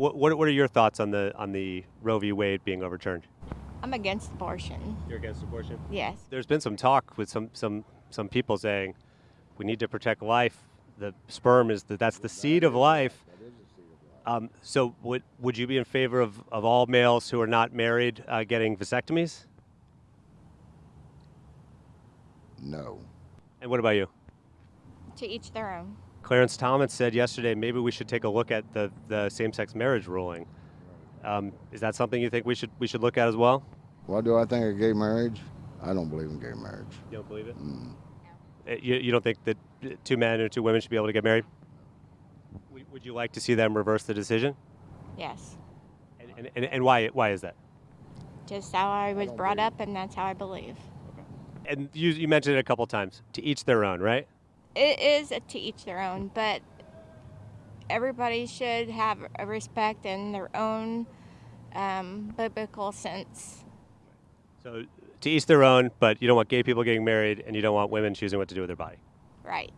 What, what what are your thoughts on the on the Roe v. Wade being overturned? I'm against abortion. You're against abortion. Yes. There's been some talk with some some some people saying we need to protect life. The sperm is the, that's the seed of life. Um, so would would you be in favor of, of all males who are not married uh, getting vasectomies? No. And what about you? To each their own. Clarence Thomas said yesterday maybe we should take a look at the, the same-sex marriage ruling. Um, is that something you think we should we should look at as well? What do I think of gay marriage? I don't believe in gay marriage. You don't believe it? Mm. You, you don't think that two men or two women should be able to get married? Would- Would you like to see them reverse the decision? Yes. And, and, and, and why why is that? Just how I was brought up, and that's how I believe. And you, you mentioned it a couple times. To each their own, right? It is to each their own, but everybody should have a respect in their own um, biblical sense. So to each their own, but you don't want gay people getting married, and you don't want women choosing what to do with their body. Right.